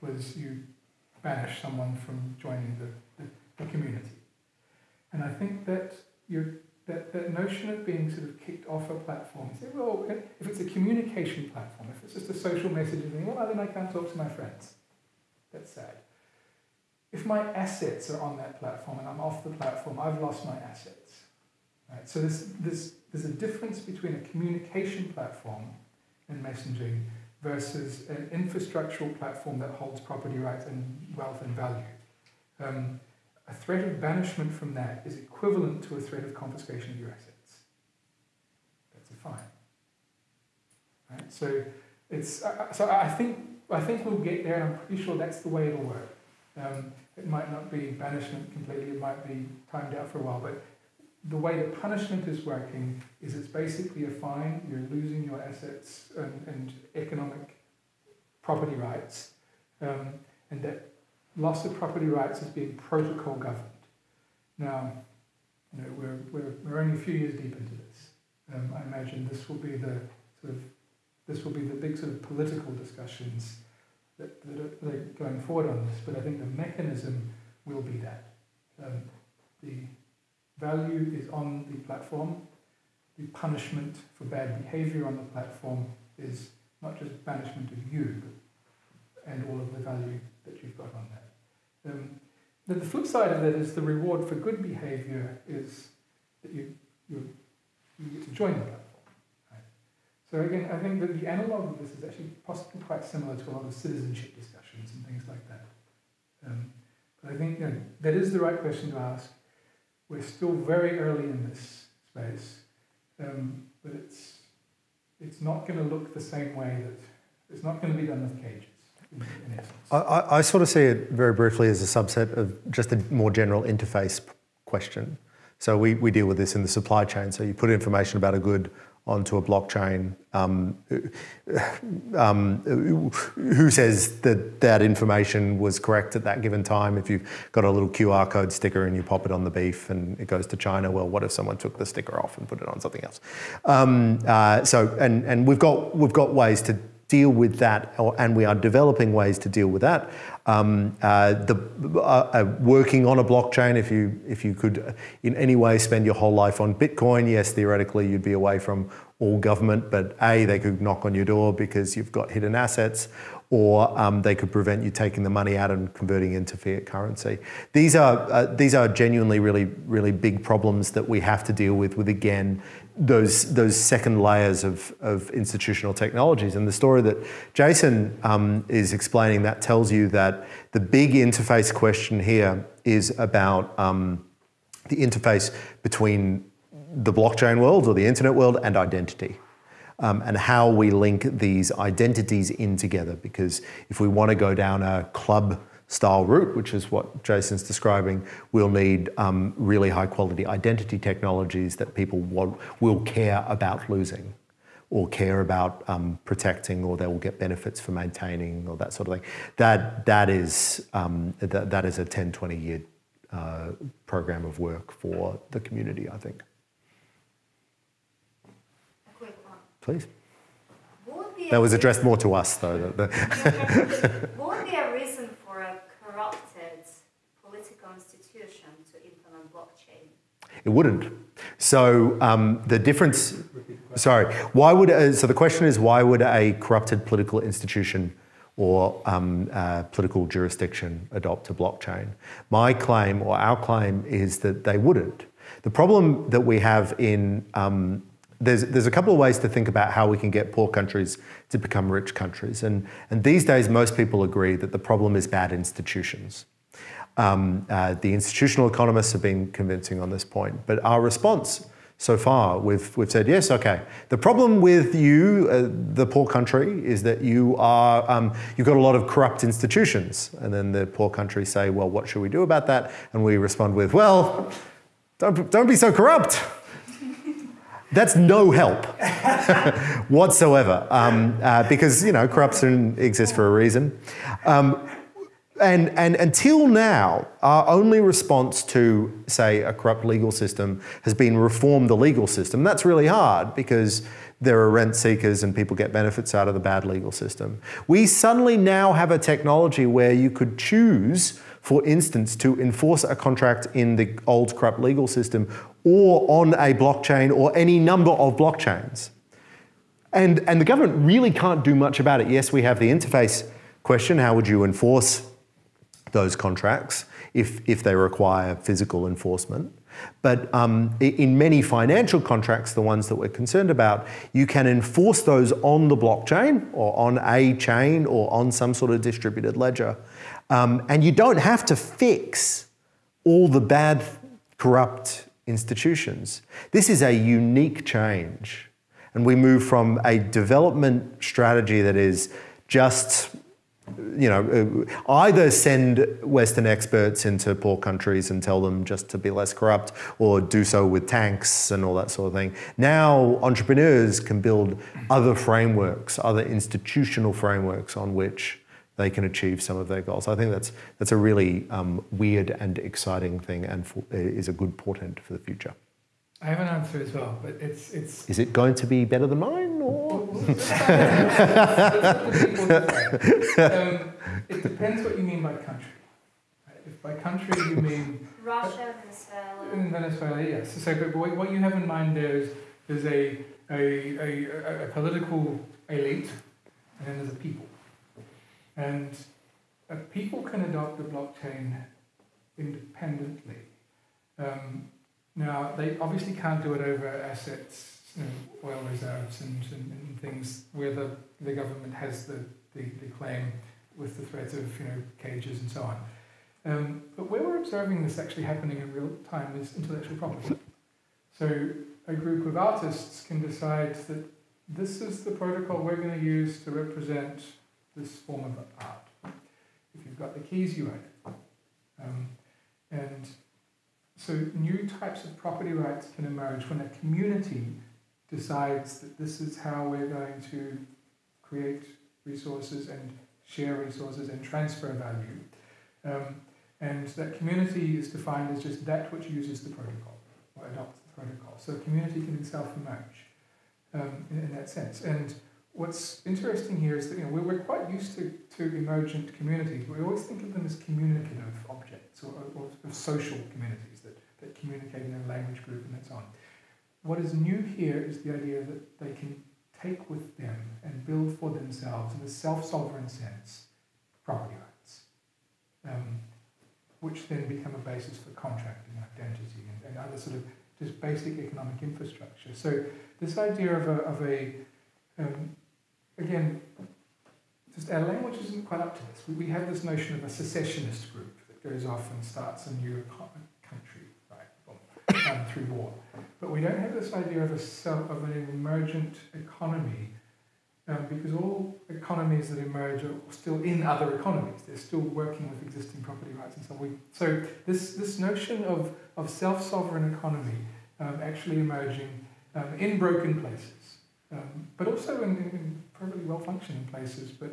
was you banish someone from joining the, the, the community. And I think that you that, that notion of being sort of kicked off a platform, say, well, if it's a communication platform, if it's just a social messaging thing, well, then I can't talk to my friends. That's sad. If my assets are on that platform and I'm off the platform, I've lost my assets. Right? So there's, there's, there's a difference between a communication platform and messaging versus an infrastructural platform that holds property rights and wealth and value. Um, a threat of banishment from that is equivalent to a threat of confiscation of your assets. That's a fine. Right? So it's uh, so I think I think we'll get there, I'm pretty sure that's the way it'll work. Um, it might not be banishment completely; it might be timed out for a while, but the way the punishment is working is it's basically a fine. You're losing your assets and, and economic property rights, um, and that loss of property rights is being protocol governed. Now, you know, we're, we're, we're only a few years deep into this. Um, I imagine this will be the sort of this will be the big sort of political discussions that, that, are, that are going forward on this. But I think the mechanism will be that um, the value is on the platform. The punishment for bad behavior on the platform is not just banishment of you, and all of the value that you've got on that. Um, the flip side of that is the reward for good behavior is that you, you, you get to join the platform. So again, I think that the analog of this is actually possibly quite similar to a lot of citizenship discussions and things like that. Um, but I think you know, that is the right question to ask. We're still very early in this space, um, but it's, it's not going to look the same way that it's not going to be done with cages. I, I, sort of see it very briefly as a subset of just a more general interface question. So we, we deal with this in the supply chain. So you put information about a good onto a blockchain. Um, um, who says that that information was correct at that given time? If you've got a little QR code sticker and you pop it on the beef and it goes to China, well, what if someone took the sticker off and put it on something else? Um, uh, so, and and we've got we've got ways to deal with that, and we are developing ways to deal with that. Um, uh, the, uh, uh, working on a blockchain, if you, if you could in any way spend your whole life on Bitcoin, yes, theoretically you'd be away from all government, but A, they could knock on your door because you've got hidden assets, or um, they could prevent you taking the money out and converting into fiat currency. These are, uh, these are genuinely really, really big problems that we have to deal with, with again, those, those second layers of, of institutional technologies. And the story that Jason um, is explaining, that tells you that the big interface question here is about um, the interface between the blockchain world or the internet world and identity. Um, and how we link these identities in together. Because if we want to go down a club style route, which is what Jason's describing, we'll need um, really high quality identity technologies that people will, will care about losing or care about um, protecting or they will get benefits for maintaining or that sort of thing. That, that, is, um, that, that is a 10, 20 year uh, program of work for the community, I think. A quick one. Please. What would be That was addressed more to us though. the- the- What would be a reason for a corrupted political institution to implement blockchain? It wouldn't. So um, the difference. Sorry. Why would? So the question is, why would a corrupted political institution or um, uh, political jurisdiction adopt a blockchain? My claim, or our claim, is that they wouldn't. The problem that we have in um, there's, there's a couple of ways to think about how we can get poor countries to become rich countries. And, and these days, most people agree that the problem is bad institutions. Um, uh, the institutional economists have been convincing on this point. But our response so far, we've, we've said, yes, okay. The problem with you, uh, the poor country, is that you are, um, you've got a lot of corrupt institutions. And then the poor country say, well, what should we do about that? And we respond with, well, don't, don't be so corrupt. That's no help whatsoever, um, uh, because you know corruption exists for a reason. Um, and, and until now, our only response to, say, a corrupt legal system has been reform the legal system. That's really hard because there are rent seekers and people get benefits out of the bad legal system. We suddenly now have a technology where you could choose, for instance, to enforce a contract in the old corrupt legal system or on a blockchain or any number of blockchains. And, and the government really can't do much about it. Yes, we have the interface question how would you enforce those contracts if, if they require physical enforcement? But um, in many financial contracts, the ones that we're concerned about, you can enforce those on the blockchain or on a chain or on some sort of distributed ledger. Um, and you don't have to fix all the bad, corrupt institutions. This is a unique change. And we move from a development strategy that is just you know, uh, either send Western experts into poor countries and tell them just to be less corrupt, or do so with tanks and all that sort of thing. Now, entrepreneurs can build other frameworks, other institutional frameworks on which they can achieve some of their goals. I think that's that's a really um, weird and exciting thing, and for, is a good portent for the future. I have an answer as well, but it's it's. Is it going to be better than mine, or? um, it depends what you mean by country. Right? If by country you mean Russia, Venezuela. in Venezuela, yes. So, but what what you have in mind there is there's a a, a, a, a political elite, and then there's a people, and a people can adopt the blockchain independently. Um, now, they obviously can't do it over assets, you know, oil reserves and, and, and things where the, the government has the, the, the claim with the threat of you know, cages and so on. Um, but where we're observing this actually happening in real time is intellectual property. So a group of artists can decide that this is the protocol we're going to use to represent this form of art. If you've got the keys, you own it. Um, and so new types of property rights can emerge when a community decides that this is how we're going to create resources and share resources and transfer value. Um, and that community is defined as just that which uses the protocol or adopts the protocol. So a community can itself emerge um, in, in, that sense. And what's interesting here is that you know, we're, we're quite used to, to emergent communities. We always think of them as communicative objects or, or, or social communities that, communicate in a language group and so on. What is new here is the idea that they can take with them and build for themselves in a self-sovereign sense property rights, um, which then become a basis for contracting identity and, and, other sort of just basic economic infrastructure. So this idea of a, of a um, again, just our language isn't quite up to this. We, have this notion of a secessionist group that goes off and starts a new right, um, through war. But we don't have this idea of, a self, of an emergent economy um, because all economies that emerge are still in other economies. They're still working with existing property rights and so on. We, so this, this notion of, of self-sovereign economy um, actually emerging um, in broken places, um, but also in, in perfectly well-functioning places. But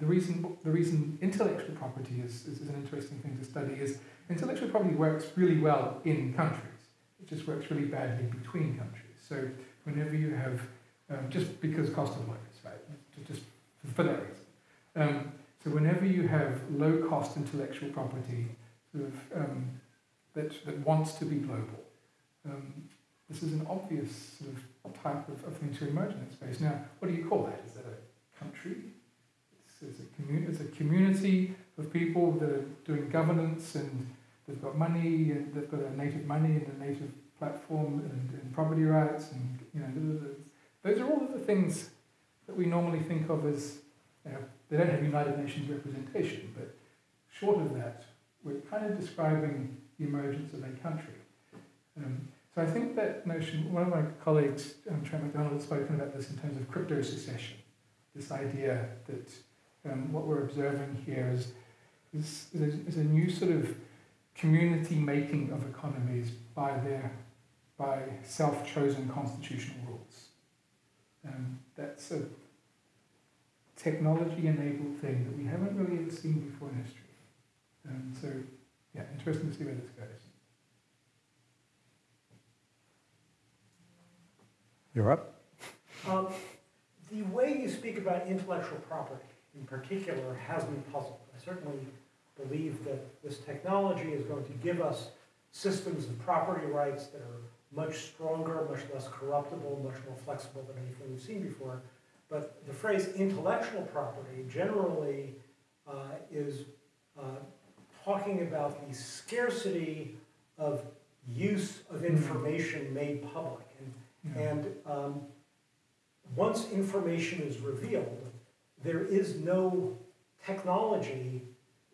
the reason, the reason intellectual property is, is, is an interesting thing to study is intellectual property works really well in countries. It just works really badly between countries. So whenever you have, um, just because cost of lawyers, right, just for that reason. Um, so whenever you have low-cost intellectual property sort of, um, that, that wants to be global, um, this is an obvious sort of type of, of thing to emerge in that space. Now, what do you call that? Is that a country? It's, it's, a, commu- it's a community of people that are doing governance and they've got money and they've got a native money and a native platform and, and property rights and you know those are all of the things that we normally think of as you know, they don't have United Nations representation, but short of that, we're kind of describing the emergence of a country. Um, so I think that notion, one of my colleagues, um, Trent McDonald, has spoken about this in terms of crypto secession. This idea that um, what we're observing here is, is, is, a, is a new sort of community making of economies by their by self-chosen constitutional rules. Um, that's a technology-enabled thing that we haven't really ever seen before in history. Um, so, yeah, interesting to see where this goes. You're up. Um, the way you speak about intellectual property in particular has me puzzled. I certainly believe that this technology is going to give us systems of property rights that are much stronger, much less corruptible, much more flexible than anything we've seen before. But the phrase intellectual property generally uh, is uh, talking about the scarcity of use of hmm. information made public. And, and um, once information is revealed, there is no technology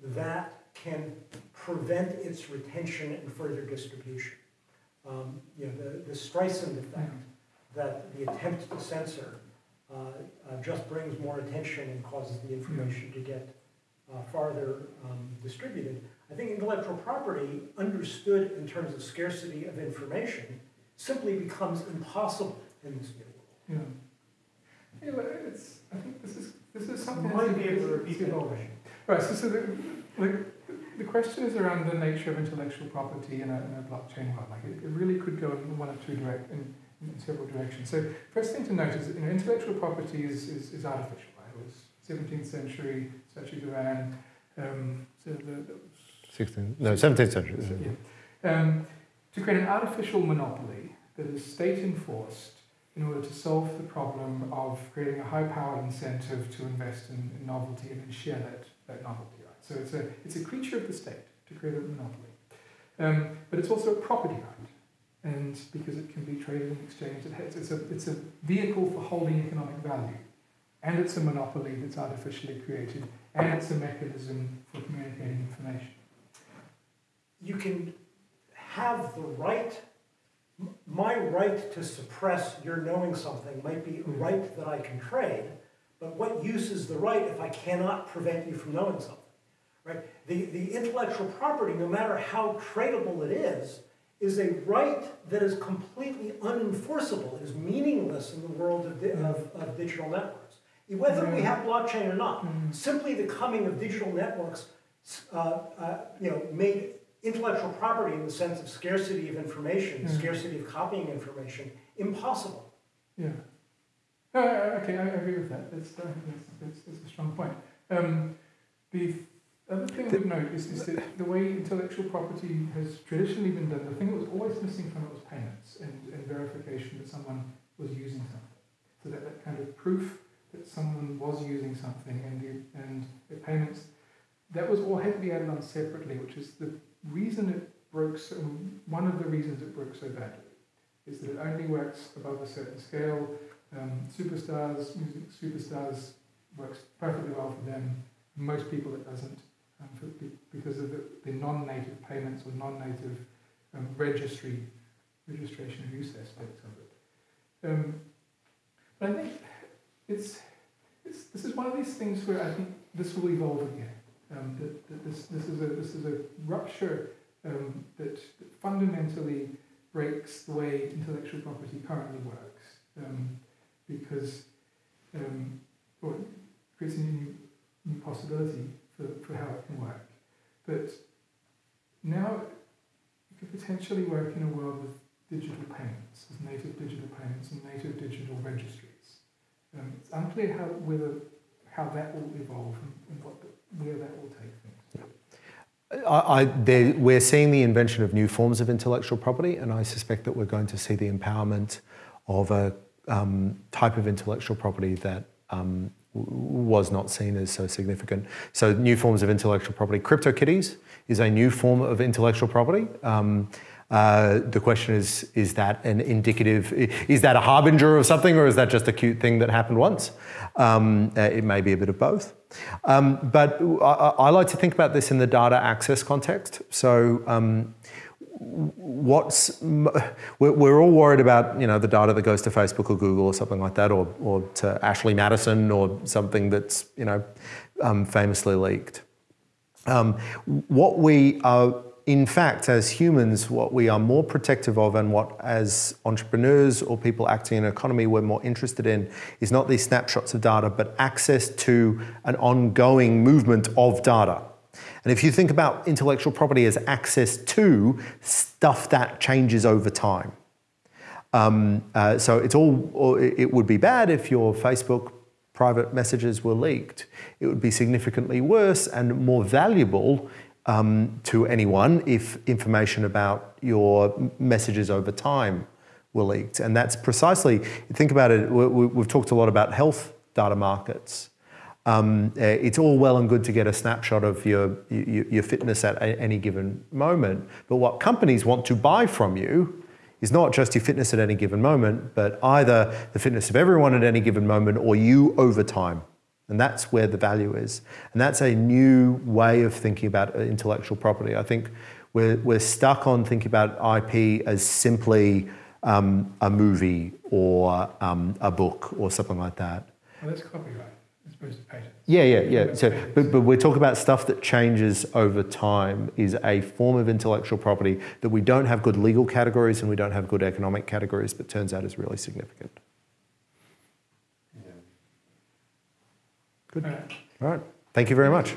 that can prevent its retention and further distribution. Um, you know, the, the Streisand effect, that the attempt to censor uh, uh, just brings more attention and causes the information to get uh, farther um, distributed. I think intellectual property, understood in terms of scarcity of information, simply becomes impossible in this new world. Yeah. Yeah, but it's, I think this is, this is something... You might be able to repeat that question. Right, so, so the, the, the question is around the nature of intellectual property in a, in a blockchain world. Like it, it, really could go in one of two direct, in, in, several directions. So first thing to note is that you know, intellectual property is, is, is artificial. Right? It was 17th century, Sachi um, so the, the 16th, no, 17th century. Yeah. Um, to create an artificial monopoly that is state enforced in order to solve the problem of creating a high powered incentive to invest in, in novelty and then share that, that novelty. So it's a, it's a creature of the state to create a monopoly. Um, but it's also a property right. And because it can be traded and exchanged, it has, it's, a, it's a vehicle for holding economic value. And it's a monopoly that's artificially created. And it's a mechanism for communicating information. You can have the right, my right to suppress your knowing something might be a hmm. right that I can trade, but what use is the right if I cannot prevent you from knowing something? Right? The, the intellectual property, no matter how tradable it is, is a right that is completely unenforceable, is meaningless in the world of, di- of, of digital networks. Whether we have blockchain or not, simply the coming of digital networks, uh, uh, you know, made intellectual property in the sense of scarcity of information, Mm. scarcity of copying information, impossible. Yeah. Uh, okay, I agree with that. That's, uh, that's, that's, that's a strong point. Um, the other thing I would note is, is that the way intellectual property has traditionally been done, the thing that was always missing from it was payments and, and verification that someone was using something. So that, that kind of proof that someone was using something and the, and the payments, that was all had to be added on separately, which is the reason it broke so, one of the reasons it broke so badly is that it only works above a certain scale. Um, superstars, music superstars, works perfectly well for them. Most people it doesn't, um, for, because of the, the non-native payments or non-native um, registry, registration and use aspects of it. Um, but I think it's, it's this is one of these things where I think this will evolve again. Um, that, that this, this is a this is a rupture um, that, that fundamentally breaks the way intellectual property currently works um, because um, it creates a new, new possibility for, for how it can work. But now it could potentially work in a world with digital payments, with native digital payments and native digital registries. Um, it's unclear how whether how that will evolve and, and what where that will take things. I, I, we're seeing the invention of new forms of intellectual property, and I suspect that we're going to see the empowerment of a um, type of intellectual property that um, was not seen as so significant. So, new forms of intellectual property. CryptoKitties is a new form of intellectual property. Um, uh, the question is: Is that an indicative? Is that a harbinger of something, or is that just a cute thing that happened once? Um, uh, it may be a bit of both. Um, but I, I like to think about this in the data access context. So, um, what's we're, all worried about you know the data that goes to Facebook or Google or something like that, or or to Ashley Madison or something that's you know um, famously leaked. Um, what we are, in fact, as humans, what we are more protective of, and what as entrepreneurs or people acting in an economy we're more interested in, is not these snapshots of data, but access to an ongoing movement of data. And if you think about intellectual property as access to stuff that changes over time. Um, uh, so it's all, or it would be bad if your Facebook private messages were leaked. It would be significantly worse and more valuable um, to anyone if information about your messages over time were leaked. And that's precisely, think about it, we, we've talked a lot about health data markets. Um, uh, it's all well and good to get a snapshot of your, your, your fitness at any given moment, but what companies want to buy from you is not just your fitness at any given moment, but either the fitness of everyone at any given moment or you over time. And that's where the value is. And that's a new way of thinking about uh, intellectual property. I think we're, we're stuck on thinking about IP as simply um, a movie or um, a book or something like that. Well, that's copyright as opposed to patent. Yeah, yeah, yeah. So, but, but we're talking about stuff that changes over time is a form of intellectual property that we don't have good legal categories and we don't have good economic categories, but turns out is really significant. Good. All right. All right. Thank you very much.